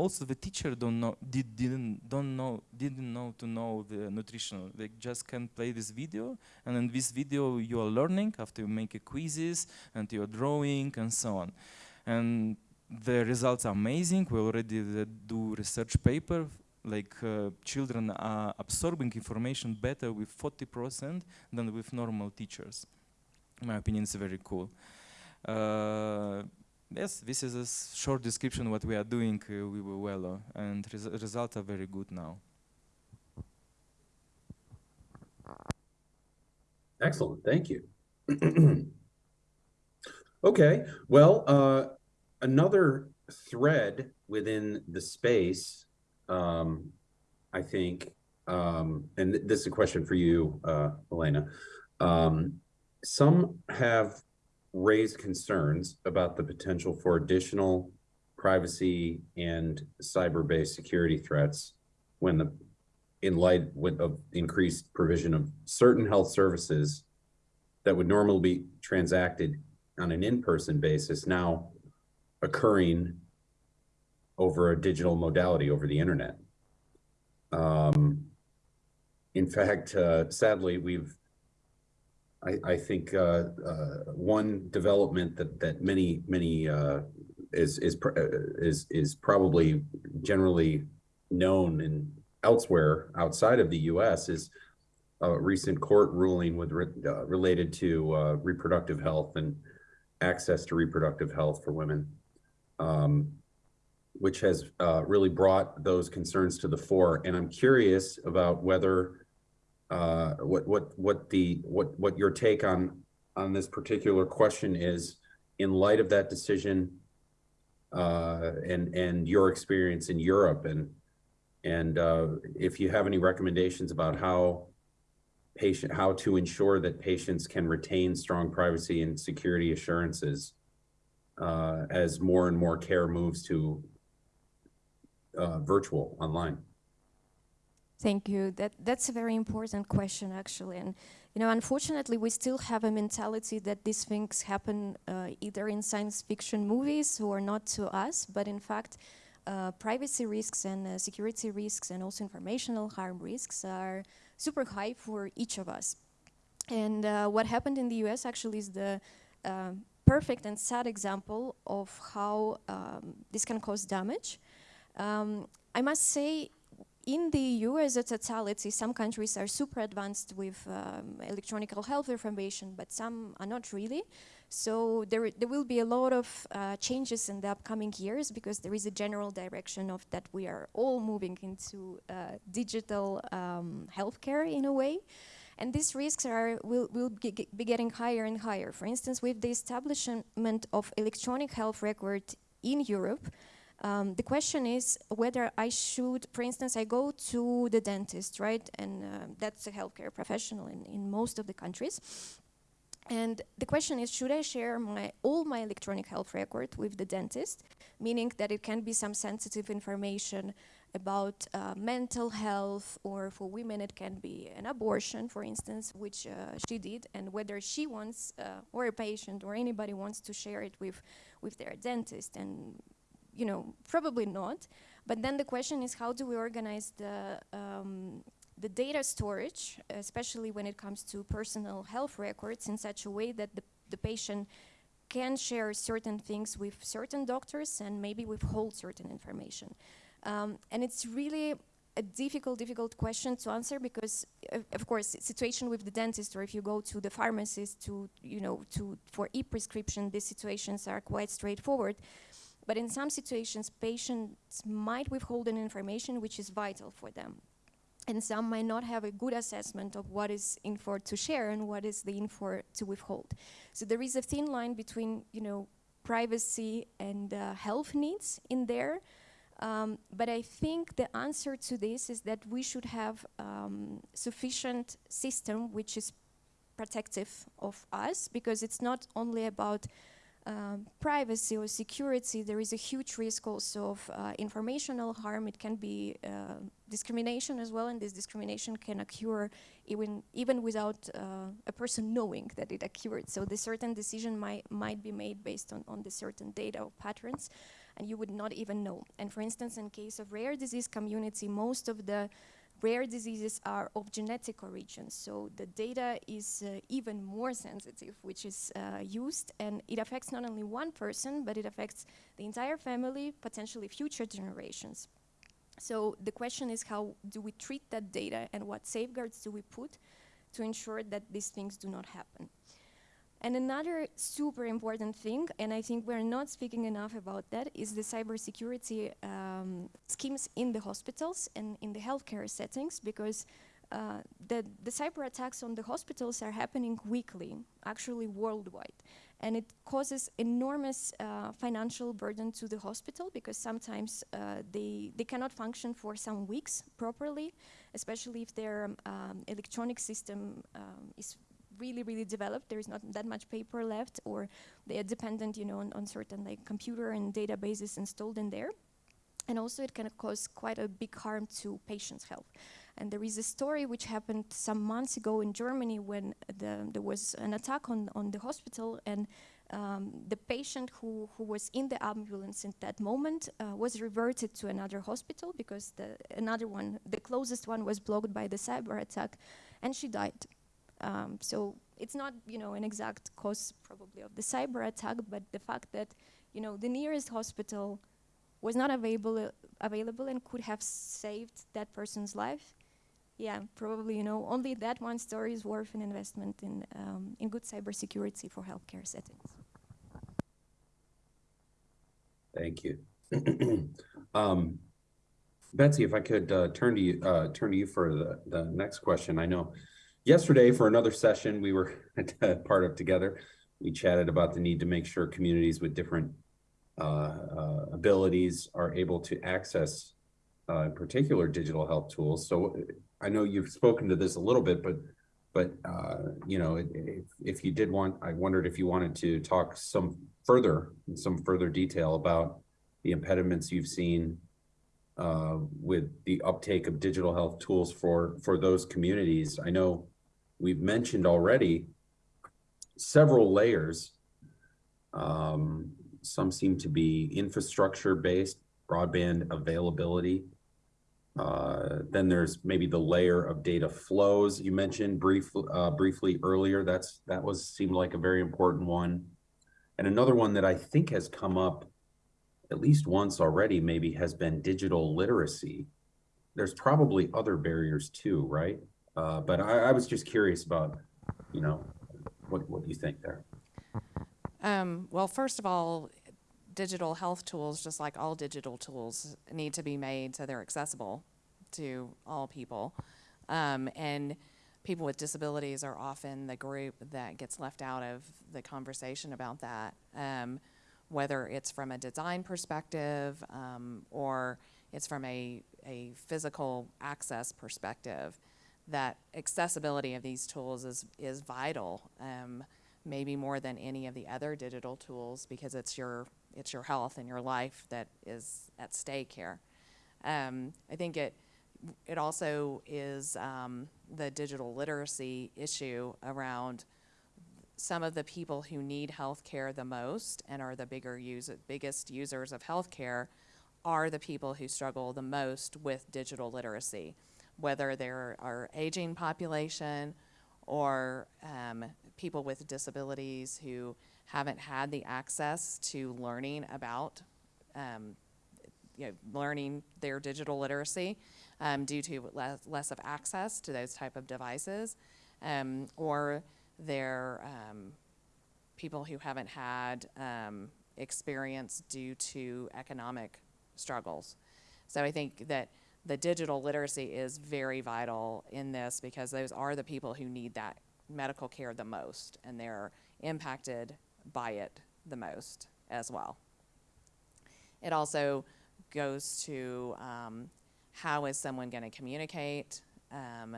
also the teacher don't know did, didn't don't know didn't know to know the nutritional they just can play this video and in this video you are learning after you make quizzes and you're drawing and so on and the results are amazing we already do research paper like uh, children are absorbing information better with 40% than with normal teachers. In my opinion, it's very cool. Uh, yes, this is a short description what we are doing uh, with Wello, and res results are very good now. Excellent, thank you. [clears throat] okay, well, uh, another thread within the space um, I think, um, and th this is a question for you, uh, Elena. Um, some have raised concerns about the potential for additional privacy and cyber-based security threats when the in light of increased provision of certain health services that would normally be transacted on an in-person basis now occurring over a digital modality over the internet. Um, in fact, uh, sadly, we've I, I think, uh, uh, one development that, that many, many, uh, is, is, uh, is, is probably generally known in elsewhere outside of the US is a recent court ruling with, re- uh, related to, uh, reproductive health and access to reproductive health for women. Um, which has, really brought those concerns to the fore. And I'm curious about whether, uh, what, what, what the, what, what your take on, on this particular question is in light of that decision, uh, and, and your experience in Europe and, and, uh, if you have any recommendations about how patient, how to ensure that patients can retain strong privacy and security assurances, uh, as more and more care moves to, uh, virtual, online. Thank you. That that's a very important question, actually. And you know, unfortunately, we still have a mentality that these things happen uh, either in science fiction movies or not to us, but in fact, uh, privacy risks and uh, security risks and also informational harm risks are super high for each of us. And uh, what happened in the U.S. actually is the uh, perfect and sad example of how um, this can cause damage. Um, I must say in the EU as a totality, some countries are super advanced with um, electronic health information, but some are not really. So there, there will be a lot of uh, changes in the upcoming years because there is a general direction of that we are all moving into uh, digital um, healthcare in a way. And these risks are, will, will be getting higher and higher. For instance, with the establishment of electronic health record in Europe, um, the question is whether I should, for instance, I go to the dentist, right? And uh, that's a healthcare professional in, in most of the countries. And the question is, should I share my all my electronic health record with the dentist, meaning that it can be some sensitive information about uh, mental health, or for women it can be an abortion, for instance, which uh, she did, and whether she wants, uh, or a patient, or anybody wants to share it with, with their dentist, and you know, probably not. But then the question is, how do we organize the um, the data storage, especially when it comes to personal health records, in such a way that the, the patient can share certain things with certain doctors and maybe withhold certain information. Um, and it's really a difficult, difficult question to answer because, of course, situation with the dentist or if you go to the pharmacist to, you know, to for e-prescription, these situations are quite straightforward. But in some situations, patients might withhold an information which is vital for them and some might not have a good assessment of what is in for to share and what is the in for to withhold. So there is a thin line between, you know, privacy and uh, health needs in there. Um, but I think the answer to this is that we should have um, sufficient system which is protective of us because it's not only about um, privacy or security, there is a huge risk also of uh, informational harm. It can be uh, discrimination as well, and this discrimination can occur even even without uh, a person knowing that it occurred. So the certain decision might might be made based on on the certain data or patterns, and you would not even know. And for instance, in case of rare disease community, most of the rare diseases are of genetic origin, so the data is uh, even more sensitive, which is uh, used, and it affects not only one person, but it affects the entire family, potentially future generations. So the question is how do we treat that data and what safeguards do we put to ensure that these things do not happen? And another super important thing, and I think we're not speaking enough about that, is the cybersecurity um, schemes in the hospitals and in the healthcare settings, because uh, the, the cyber attacks on the hospitals are happening weekly, actually worldwide. And it causes enormous uh, financial burden to the hospital because sometimes uh, they, they cannot function for some weeks properly, especially if their um, electronic system um, is really, really developed. There is not that much paper left, or they are dependent, you know, on, on certain like computer and databases installed in there. And also, it can cause quite a big harm to patients' health. And there is a story which happened some months ago in Germany when the, there was an attack on, on the hospital, and um, the patient who, who was in the ambulance at that moment uh, was reverted to another hospital because the another one, the closest one, was blocked by the cyber attack, and she died. Um, so it's not you know an exact cause probably of the cyber attack, but the fact that you know the nearest hospital was not available available and could have saved that person's life. Yeah, probably you know only that one story is worth an investment in um, in good cybersecurity for healthcare settings. Thank you. [clears throat] Um, Betsy, if I could uh, turn to you, uh, turn to you for the, the next question. I know yesterday for another session we were [laughs] part of together, we chatted about the need to make sure communities with different uh, uh, abilities are able to access uh, in particular digital health tools. So I know you've spoken to this a little bit, but but uh, you know, if, if you did want, I wondered if you wanted to talk some further, in some further detail about the impediments you've seen uh, with the uptake of digital health tools for for those communities. I know we've mentioned already several layers. Um, some seem to be infrastructure based, broadband availability. Uh, then there's maybe the layer of data flows you mentioned brief, uh, briefly earlier. That's that was seemed like a very important one. And another one that I think has come up at least once already, maybe has been digital literacy. There's probably other barriers too, right? Uh, but I, I was just curious about, you know, what what do you think there? Um, well, first of all, digital health tools, just like all digital tools, need to be made so they're accessible to all people. Um, and people with disabilities are often the group that gets left out of the conversation about that. Um, whether it's from a design perspective um, or it's from a, a physical access perspective, that accessibility of these tools is, is vital, um, maybe more than any of the other digital tools because it's your, it's your health and your life that is at stake here. Um, I think it, it also is um, the digital literacy issue around some of the people who need health care the most and are the bigger user, biggest users of health care are the people who struggle the most with digital literacy, whether they're our aging population or um, people with disabilities who haven't had the access to learning about um, you know, learning their digital literacy um, due to less, less of access to those type of devices, um, or they're um, people who haven't had um, experience due to economic struggles. So I think that the digital literacy is very vital in this because those are the people who need that medical care the most and they're impacted by it the most as well. It also goes to um, how is someone going to communicate um,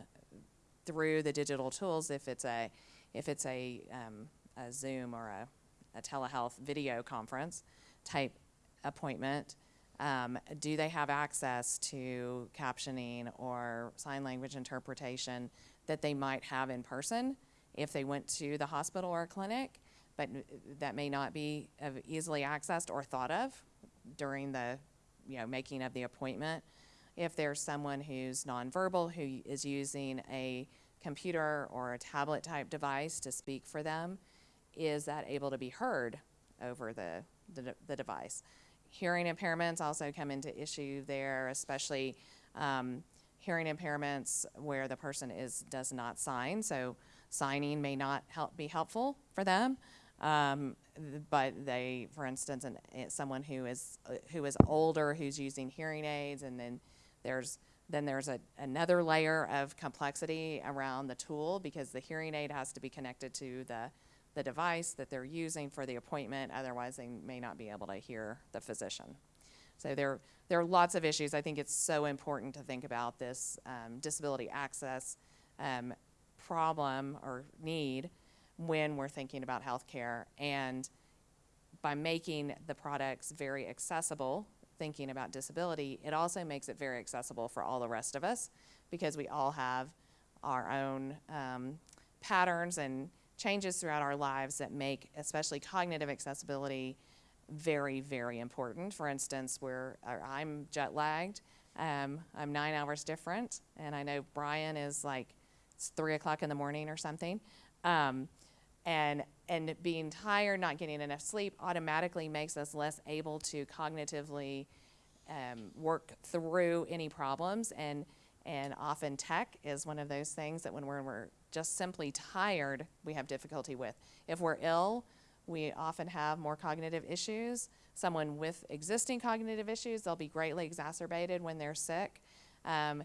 through the digital tools if it's a if it's a, um, a Zoom or a, a telehealth video conference type appointment, um, do they have access to captioning or sign language interpretation that they might have in person if they went to the hospital or clinic, but that may not be easily accessed or thought of during the you know making of the appointment. If there's someone who's nonverbal who is using a computer or a tablet type device to speak for them, is that able to be heard over the, the, the device? Hearing impairments also come into issue there, especially um, hearing impairments where the person is does not sign. So signing may not help be helpful for them. Um, but they, for instance, an, eh, someone who is uh, who is older who's using hearing aids, and then there's then there's a, another layer of complexity around the tool because the hearing aid has to be connected to the, the device that they're using for the appointment. Otherwise, they may not be able to hear the physician. So there, there are lots of issues. I think it's so important to think about this um, disability access um, problem or need when we're thinking about healthcare. And by making the products very accessible thinking about disability, it also makes it very accessible for all the rest of us because we all have our own um, patterns and changes throughout our lives that make especially cognitive accessibility very, very important. For instance, where I'm jet lagged, um, I'm nine hours different, and I know Brian is like it's three o'clock in the morning or something. Um, and and being tired, not getting enough sleep, automatically makes us less able to cognitively um, work through any problems. And and often tech is one of those things that when we're, we're just simply tired, we have difficulty with. If we're ill, we often have more cognitive issues. Someone with existing cognitive issues, they'll be greatly exacerbated when they're sick. Um,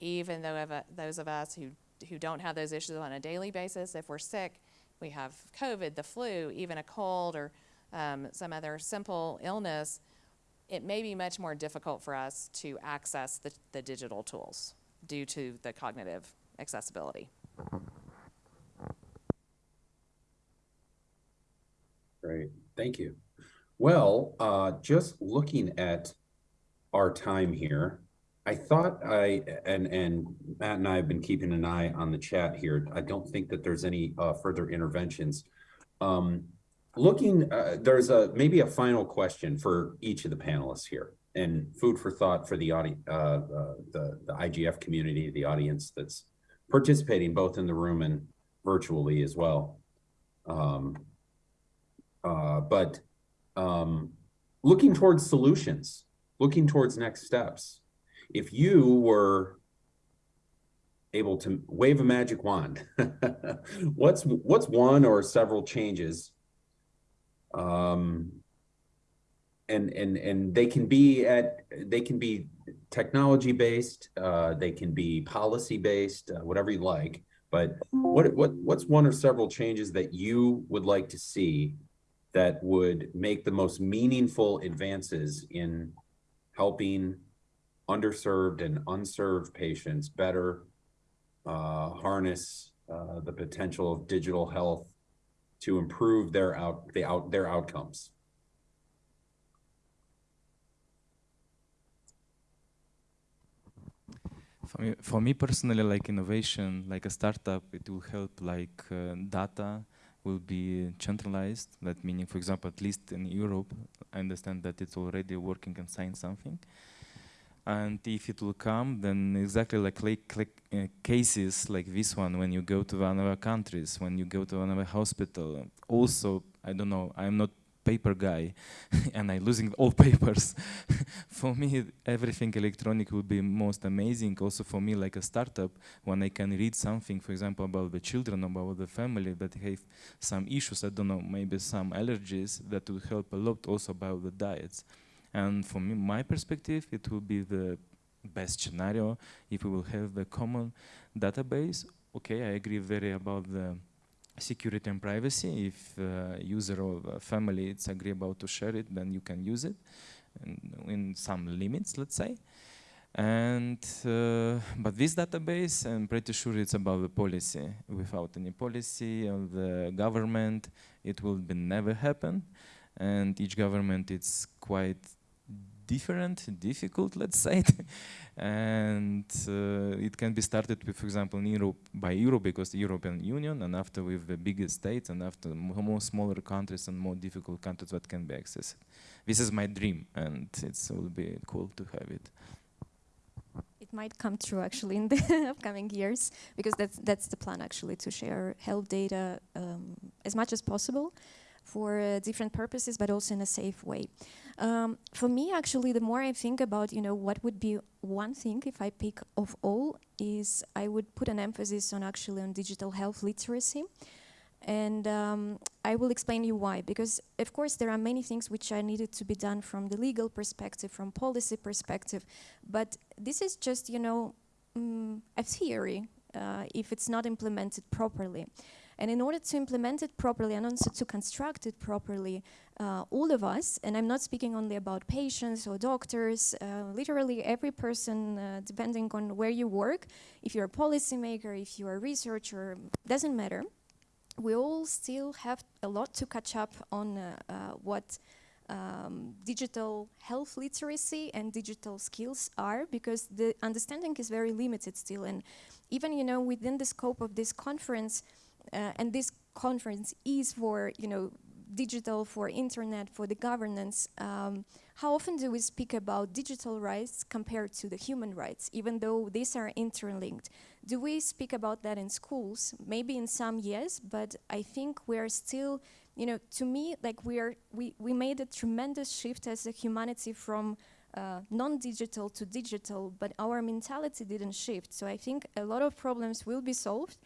even though of, those of us who, who don't have those issues on a daily basis, if we're sick, we have COVID, the flu, even a cold or um, some other simple illness, it may be much more difficult for us to access the, the digital tools due to the cognitive accessibility. Great, thank you. Well, uh, just looking at our time here, I thought I, and, and Matt and I have been keeping an eye on the chat here. I don't think that there's any, uh, further interventions. Um, looking, uh, there's a, maybe a final question for each of the panelists here and food for thought for the audi, uh, uh, the, the IGF community, the audience that's participating both in the room and virtually as well. Um, uh, but um, looking towards solutions, looking towards next steps. If you were able to wave a magic wand, [laughs] what's what's one or several changes? Um, and and and they can be at they can be technology based, uh, they can be policy based, uh, whatever you like. But what what what's one or several changes that you would like to see that would make the most meaningful advances in helping underserved and unserved patients better uh, harness uh, the potential of digital health to improve their out the out their outcomes. For me, for me personally, like innovation, like a startup, it will help like uh, data will be centralized. That meaning, for example, at least in Europe, I understand that it's already working and sign something. And if it will come, then exactly like, like, like uh, cases like this one, when you go to another countries, when you go to another hospital, also, I don't know, I'm not paper guy [laughs] and I'm losing all [laughs] papers. [laughs] for me, everything electronic would be most amazing. Also for me, like a startup, when I can read something, for example, about the children, about the family that have some issues, I don't know, maybe some allergies, that would help a lot also about the diets. And from my perspective, it will be the best scenario if we will have the common database. Okay, I agree very about the security and privacy. If uh, user or family it's agree about to share it, then you can use it in, in some limits, let's say. And uh, but this database, I'm pretty sure it's about the policy. Without any policy of the government, it will be never happen. And each government it's quite different, difficult, let's say. [laughs] and uh, it can be started with, for example, in Europe by Europe because the European Union, and after with the biggest states, and after more smaller countries and more difficult countries that can be accessed. This is my dream, and it will be cool to have it. It might come true actually in the [laughs] upcoming years because that's that's the plan actually to share health data um, as much as possible for uh, different purposes, but also in a safe way. Um, for me, actually, the more I think about, you know, what would be one thing if I pick of all is I would put an emphasis on actually on digital health literacy. And um, I will explain you why. Because, of course, there are many things which are needed to be done from the legal perspective, from policy perspective. But this is just, you know, mm, a theory uh, if it's not implemented properly. And in order to implement it properly and also to construct it properly, uh, all of us, and I'm not speaking only about patients or doctors, uh, literally every person, uh, depending on where you work, if you're a policymaker, if you're a researcher, doesn't matter. We all still have a lot to catch up on uh, uh, what um, digital health literacy and digital skills are because the understanding is very limited still. And even, you know, within the scope of this conference, and this conference is for, you know, digital, for internet, for the governance. Um, how often do we speak about digital rights compared to the human rights, even though these are interlinked? Do we speak about that in schools? Maybe in some yes, but I think we're still, you know, to me, like we are, we, we made a tremendous shift as a humanity from uh, non-digital to digital, but our mentality didn't shift. So I think a lot of problems will be solved,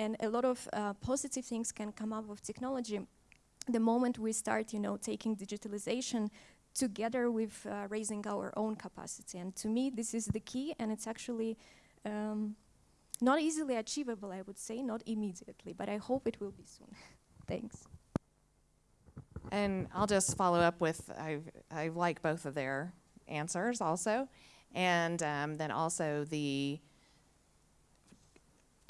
and a lot of uh, positive things can come up with technology. The moment we start, you know, taking digitalization together with uh, raising our own capacity, and to me, this is the key, and it's actually. Um, not easily achievable, I would say, not immediately, but I hope it will be soon. [laughs] Thanks. And I'll just follow up with I I like both of their answers also, and um, then also the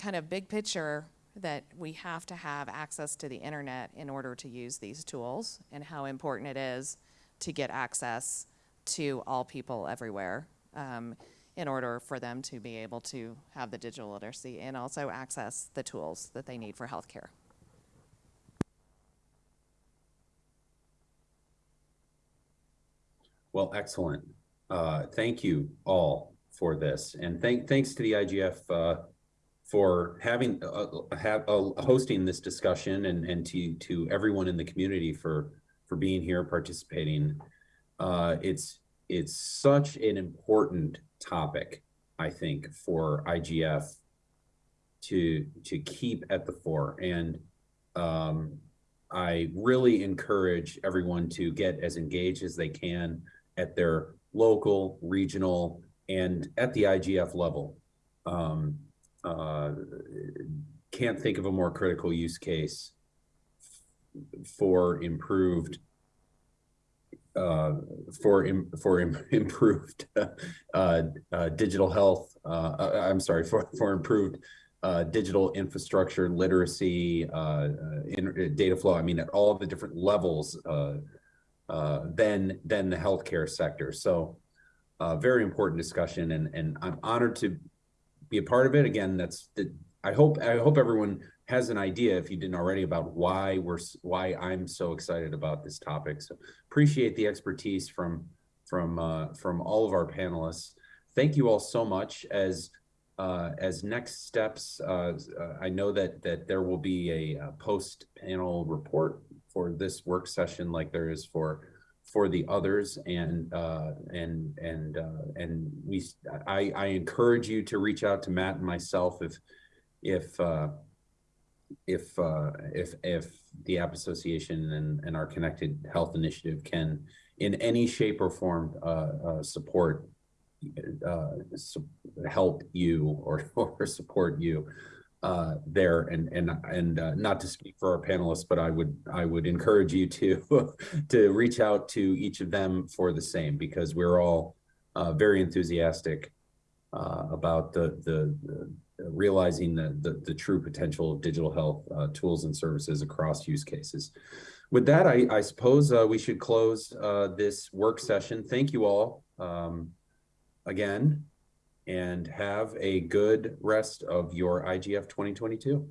kind of big picture that we have to have access to the internet in order to use these tools, and how important it is to get access to all people everywhere. Um, in order for them to be able to have the digital literacy and also access the tools that they need for healthcare. Well, excellent. Uh, thank you all for this, and thank thanks to the IGF uh, for having uh, have uh, hosting this discussion, and and to to everyone in the community for for being here participating. Uh, it's it's such an important topic, I think, for IGF to to keep at the fore. And um, I really encourage everyone to get as engaged as they can at their local, regional, and at the IGF level. Um, uh, can't think of a more critical use case for improved uh, for im- for im- [laughs] improved uh, uh, digital health. Uh, uh, I'm sorry for for improved uh, digital infrastructure, literacy, in, data flow. I mean, at all the different levels uh, uh, than than the healthcare sector. So, very important discussion, and and I'm honored to be a part of it. Again, that's the. I hope I hope everyone has an idea, if you didn't already, about why we're why I'm so excited about this topic. So appreciate the expertise from from uh, from all of our panelists. Thank you all so much. As uh, as next steps, uh, uh, I know that that there will be a, uh post panel report for this work session, like there is for for the others, and uh, and and uh, and we I I encourage you to reach out to Matt and myself if if uh, if uh, if if the app association and and our connected health initiative can in any shape or form uh, uh, support uh, help you or [laughs] or support you uh, there and and and uh, not to speak for our panelists, but I would I would encourage you to [laughs] to reach out to each of them for the same because we're all uh, very enthusiastic uh, about the, the the realizing the, the the true potential of digital health uh, tools and services across use cases. With that, I I suppose uh, we should close this work session. Thank you all um, again, and have a good rest of your IGF 2022.